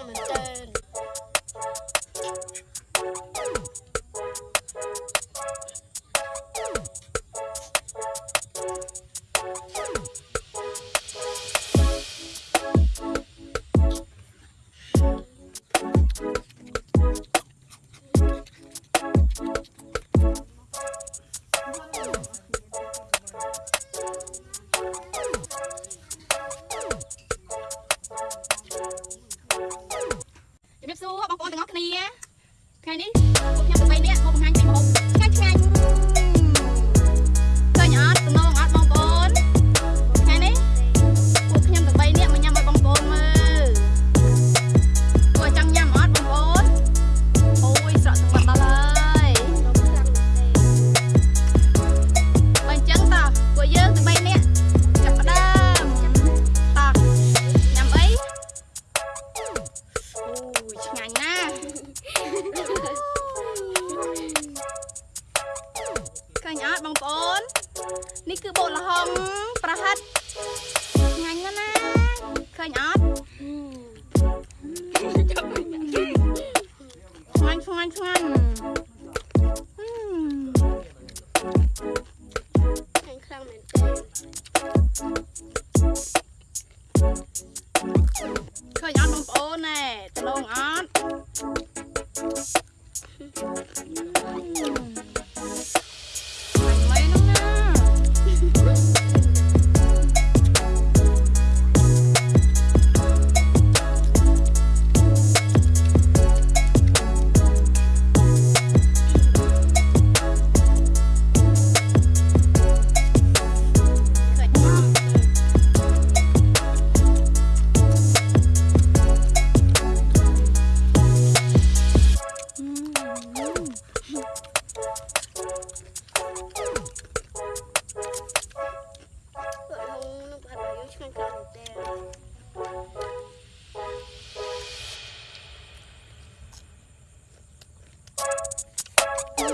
닮은 짤 Jenny. ឃើញអត់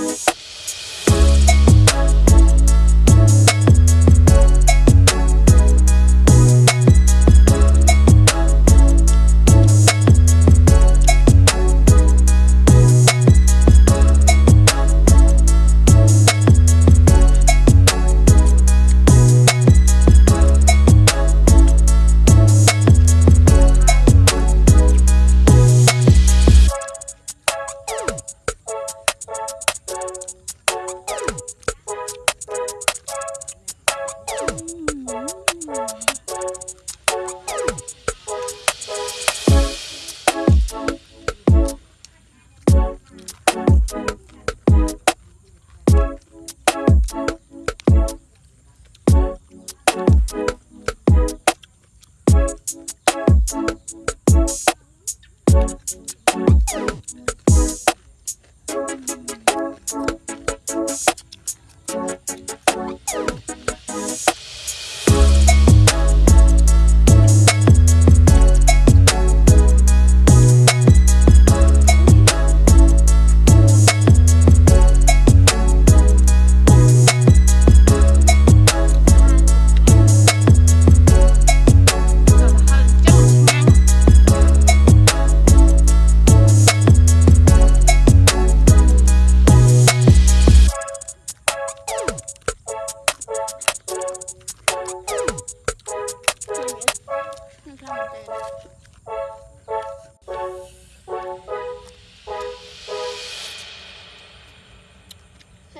Bye. you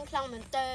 ខាងខ្លងមែនទេ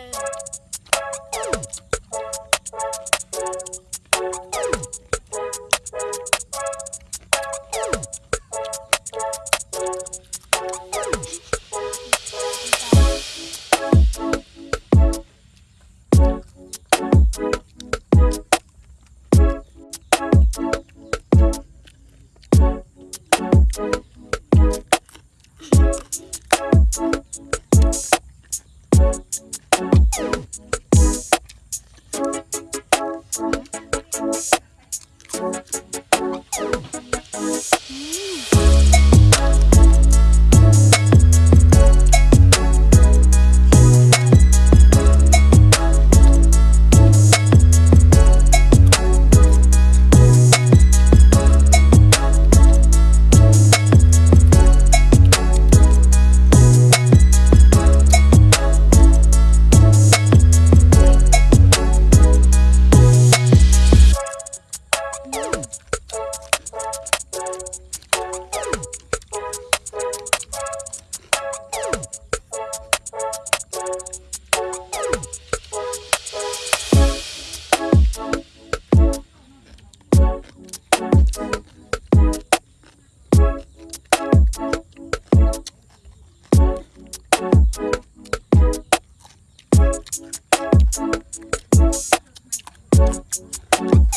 Thank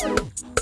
you.